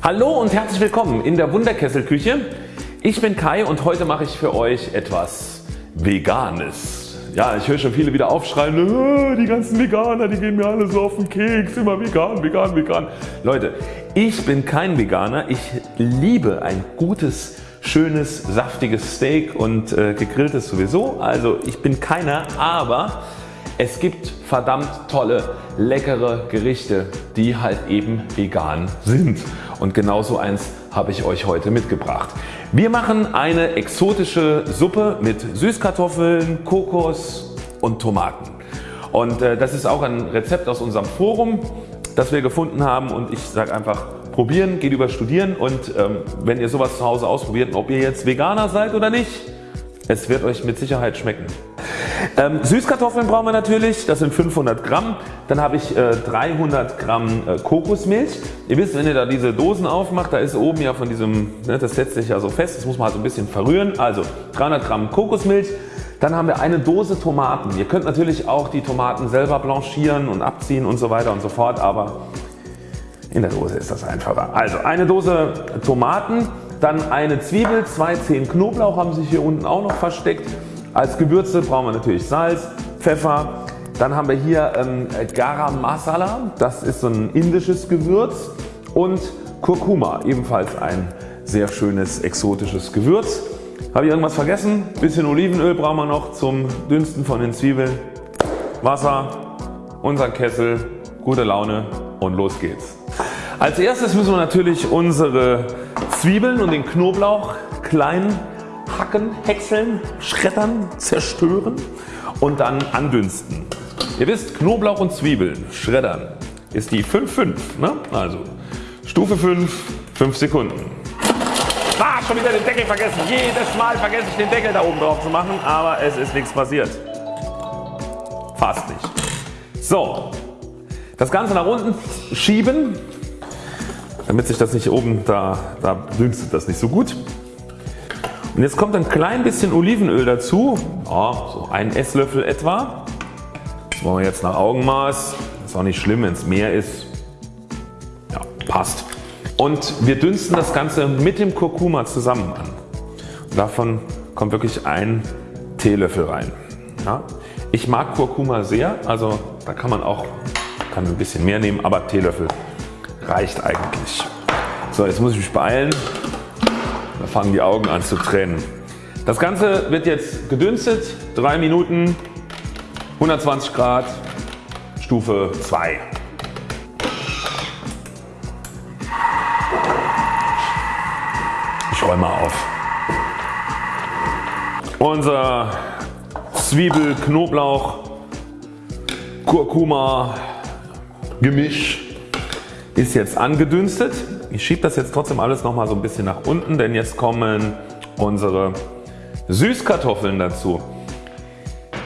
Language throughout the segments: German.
Hallo und herzlich willkommen in der Wunderkesselküche. Ich bin Kai und heute mache ich für euch etwas Veganes. Ja, ich höre schon viele wieder aufschreien, die ganzen Veganer, die gehen mir alle so auf den Keks, immer vegan, vegan, vegan. Leute, ich bin kein Veganer, ich liebe ein gutes schönes saftiges Steak und äh, gegrilltes sowieso. Also ich bin keiner, aber es gibt verdammt tolle leckere Gerichte die halt eben vegan sind und genau so eins habe ich euch heute mitgebracht. Wir machen eine exotische Suppe mit Süßkartoffeln, Kokos und Tomaten. Und äh, das ist auch ein Rezept aus unserem Forum das wir gefunden haben und ich sage einfach probieren geht über studieren und ähm, wenn ihr sowas zu Hause ausprobiert, ob ihr jetzt Veganer seid oder nicht, es wird euch mit Sicherheit schmecken. Ähm, Süßkartoffeln brauchen wir natürlich, das sind 500 Gramm. Dann habe ich äh, 300 Gramm äh, Kokosmilch. Ihr wisst wenn ihr da diese Dosen aufmacht, da ist oben ja von diesem, ne, das setzt sich ja so fest, das muss man halt so ein bisschen verrühren. Also 300 Gramm Kokosmilch. Dann haben wir eine Dose Tomaten. Ihr könnt natürlich auch die Tomaten selber blanchieren und abziehen und so weiter und so fort, aber in der Dose ist das einfacher. Also eine Dose Tomaten, dann eine Zwiebel, zwei Zehen Knoblauch haben sich hier unten auch noch versteckt. Als Gewürze brauchen wir natürlich Salz, Pfeffer, dann haben wir hier ähm, Garam Masala, das ist so ein indisches Gewürz und Kurkuma, ebenfalls ein sehr schönes exotisches Gewürz. Habe ich irgendwas vergessen? Bisschen Olivenöl brauchen wir noch zum Dünsten von den Zwiebeln. Wasser, unser Kessel, gute Laune und los geht's. Als erstes müssen wir natürlich unsere Zwiebeln und den Knoblauch klein hacken, häckseln, schreddern, zerstören und dann andünsten. Ihr wisst Knoblauch und Zwiebeln schreddern ist die 5-5. Ne? Also Stufe 5, 5 Sekunden. Ah, schon wieder den Deckel vergessen. Jedes Mal vergesse ich den Deckel da oben drauf zu machen, aber es ist nichts passiert. Fast nicht. So, das Ganze nach unten schieben, damit sich das nicht oben, da, da dünstet das nicht so gut. Und jetzt kommt ein klein bisschen Olivenöl dazu, ja, so ein Esslöffel etwa. Das wollen wir jetzt nach Augenmaß. Ist auch nicht schlimm wenn es mehr ist. Ja, passt. Und wir dünsten das Ganze mit dem Kurkuma zusammen an. Und davon kommt wirklich ein Teelöffel rein. Ja. Ich mag Kurkuma sehr, also da kann man auch kann ein bisschen mehr nehmen, aber Teelöffel reicht eigentlich. So jetzt muss ich mich beeilen, fangen die Augen an zu tränen. Das Ganze wird jetzt gedünstet, 3 Minuten, 120 Grad, Stufe 2. Ich räume mal auf. Unser Zwiebel, Knoblauch, Kurkuma Gemisch ist jetzt angedünstet. Ich schiebe das jetzt trotzdem alles noch mal so ein bisschen nach unten, denn jetzt kommen unsere Süßkartoffeln dazu.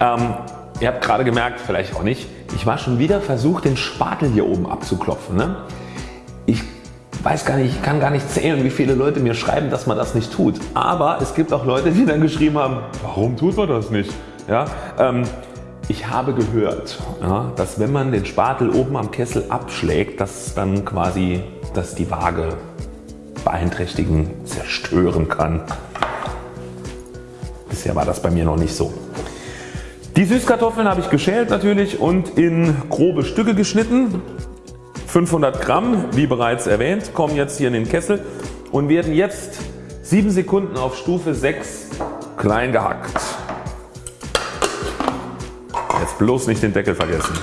Ähm, ihr habt gerade gemerkt, vielleicht auch nicht, ich war schon wieder versucht den Spatel hier oben abzuklopfen. Ne? Ich weiß gar nicht, ich kann gar nicht zählen wie viele Leute mir schreiben dass man das nicht tut. Aber es gibt auch Leute die dann geschrieben haben warum tut man das nicht. Ja, ähm, ich habe gehört ja, dass wenn man den Spatel oben am Kessel abschlägt dass dann quasi dass die Waage beeinträchtigen, zerstören kann. Bisher war das bei mir noch nicht so. Die Süßkartoffeln habe ich geschält natürlich und in grobe Stücke geschnitten. 500 Gramm wie bereits erwähnt kommen jetzt hier in den Kessel und werden jetzt 7 Sekunden auf Stufe 6 klein gehackt. Bloß nicht den Deckel vergessen.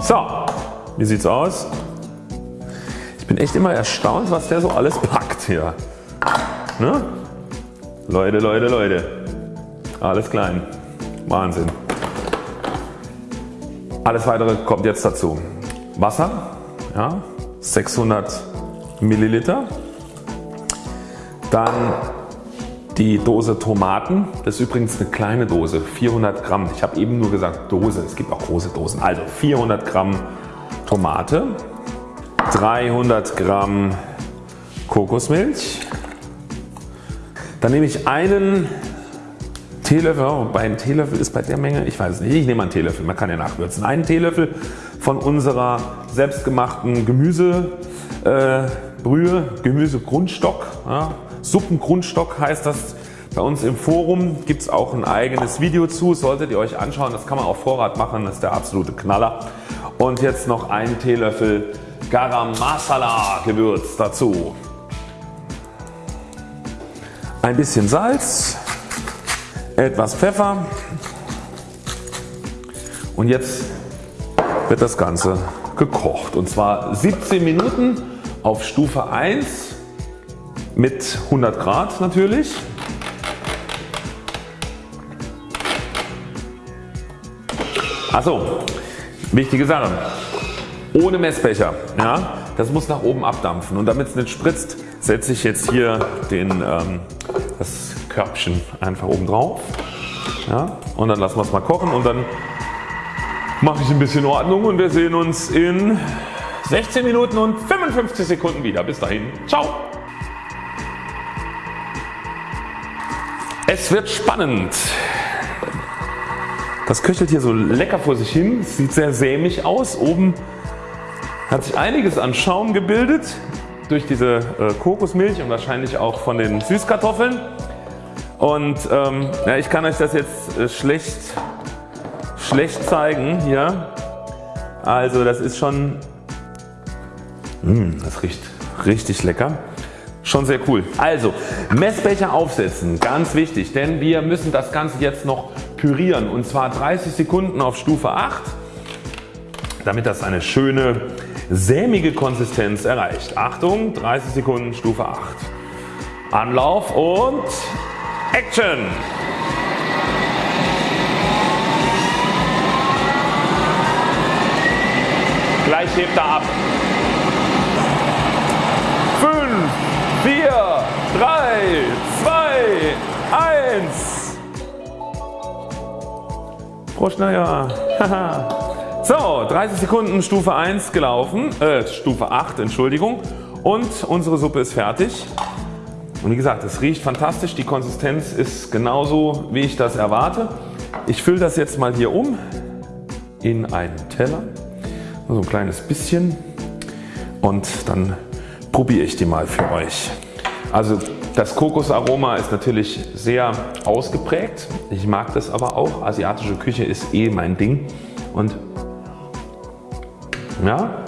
so, wie sieht's aus? Ich bin echt immer erstaunt was der so alles packt hier. Ne? Leute, Leute, Leute. Alles klein. Wahnsinn. Alles weitere kommt jetzt dazu. Wasser ja, 600 Milliliter. Dann die Dose Tomaten, das ist übrigens eine kleine Dose, 400 Gramm. Ich habe eben nur gesagt Dose, es gibt auch große Dosen. Also 400 Gramm Tomate, 300 Gramm Kokosmilch, dann nehme ich einen Teelöffel, oh, bei einem Teelöffel ist bei der Menge, ich weiß nicht, ich nehme einen Teelöffel, man kann ja nachwürzen. Einen Teelöffel von unserer selbstgemachten Gemüsebrühe, äh, Gemüsegrundstock, ja, Suppengrundstock heißt das bei uns im Forum gibt es auch ein eigenes Video zu, solltet ihr euch anschauen, das kann man auf Vorrat machen, das ist der absolute Knaller. Und jetzt noch ein Teelöffel Garam Masala Gewürz dazu. Ein bisschen Salz, etwas Pfeffer und jetzt wird das Ganze gekocht und zwar 17 Minuten auf Stufe 1 mit 100 Grad natürlich. Achso, wichtige Sache. Ohne Messbecher. Ja, das muss nach oben abdampfen und damit es nicht spritzt setze ich jetzt hier den, ähm, das Körbchen einfach oben drauf ja, und dann lassen wir es mal kochen und dann mache ich ein bisschen Ordnung und wir sehen uns in 16 Minuten und 55 Sekunden wieder. Bis dahin, ciao! Es wird spannend. Das köchelt hier so lecker vor sich hin, sieht sehr sämig aus. Oben hat sich einiges an Schaum gebildet durch diese äh, Kokosmilch und wahrscheinlich auch von den Süßkartoffeln. Und ähm, ja, ich kann euch das jetzt äh, schlecht, schlecht zeigen hier. Also das ist schon, mh, hm, das riecht richtig lecker. Schon sehr cool. Also Messbecher aufsetzen, ganz wichtig, denn wir müssen das Ganze jetzt noch pürieren und zwar 30 Sekunden auf Stufe 8, damit das eine schöne sämige Konsistenz erreicht. Achtung 30 Sekunden Stufe 8. Anlauf und Action! Gleich hebt er ab. 5, 4, 3, 2, 1. Prost, naja. So 30 Sekunden Stufe 1 gelaufen, äh, Stufe 8 Entschuldigung und unsere Suppe ist fertig. Und wie gesagt es riecht fantastisch, die Konsistenz ist genauso wie ich das erwarte. Ich fülle das jetzt mal hier um in einen Teller, so ein kleines bisschen und dann probiere ich die mal für euch. Also das Kokosaroma ist natürlich sehr ausgeprägt. Ich mag das aber auch. Asiatische Küche ist eh mein Ding und ja.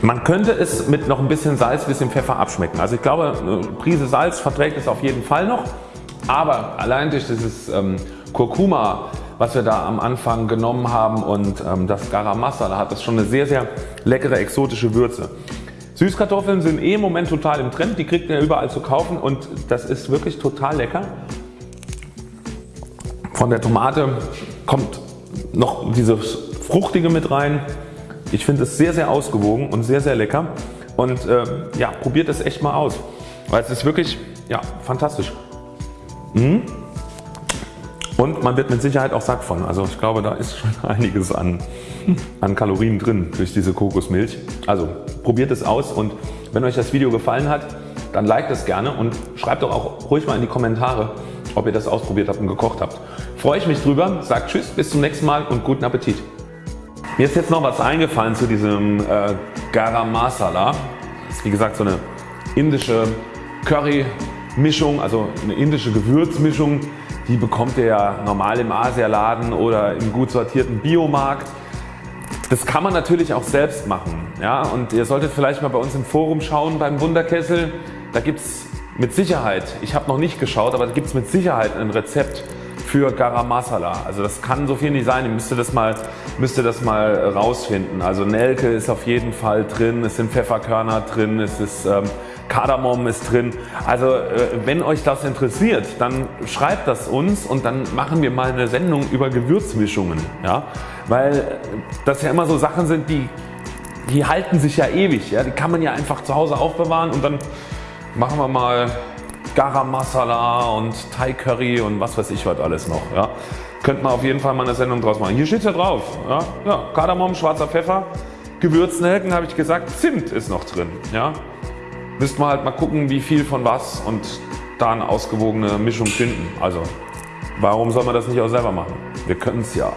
Man könnte es mit noch ein bisschen Salz, bisschen Pfeffer abschmecken. Also ich glaube eine Prise Salz verträgt es auf jeden Fall noch. Aber allein durch dieses ähm, Kurkuma was wir da am Anfang genommen haben und ähm, das Garam Masala hat das schon eine sehr sehr leckere exotische Würze. Süßkartoffeln sind eh im Moment total im Trend, die kriegt ihr überall zu kaufen und das ist wirklich total lecker. Von der Tomate kommt noch dieses Fruchtige mit rein. Ich finde es sehr sehr ausgewogen und sehr sehr lecker und äh, ja, probiert es echt mal aus, weil es ist wirklich ja, fantastisch. Mhm. Und man wird mit Sicherheit auch satt von. Also ich glaube da ist schon einiges an, an Kalorien drin durch diese Kokosmilch. Also probiert es aus und wenn euch das Video gefallen hat, dann liked es gerne und schreibt doch auch ruhig mal in die Kommentare, ob ihr das ausprobiert habt und gekocht habt. Freue ich mich drüber, sagt Tschüss, bis zum nächsten Mal und guten Appetit. Mir ist jetzt noch was eingefallen zu diesem äh, Garam Masala. Das ist wie gesagt so eine indische Curry Mischung, also eine indische Gewürzmischung. Die bekommt ihr ja normal im Asialaden oder im gut sortierten Biomarkt. Das kann man natürlich auch selbst machen. Ja? Und ihr solltet vielleicht mal bei uns im Forum schauen beim Wunderkessel. Da gibt es mit Sicherheit, ich habe noch nicht geschaut, aber da gibt es mit Sicherheit ein Rezept für Garam Masala. Also das kann so viel nicht sein, ihr müsst das mal, müsst das mal rausfinden. Also Nelke ist auf jeden Fall drin, es sind Pfefferkörner drin, es ist ähm, Kardamom ist drin. Also äh, wenn euch das interessiert, dann schreibt das uns und dann machen wir mal eine Sendung über Gewürzmischungen. Ja? Weil das ja immer so Sachen sind, die, die halten sich ja ewig. Ja? Die kann man ja einfach zu Hause aufbewahren und dann machen wir mal Garam Masala und Thai Curry und was weiß ich was alles noch. Ja. Könnt man auf jeden Fall mal eine Sendung draus machen. Hier steht ja drauf. Ja. Ja, Kardamom, schwarzer Pfeffer, Gewürznelken habe ich gesagt, Zimt ist noch drin. Ja. Müsst man halt mal gucken wie viel von was und da eine ausgewogene Mischung finden. Also warum soll man das nicht auch selber machen? Wir können es ja.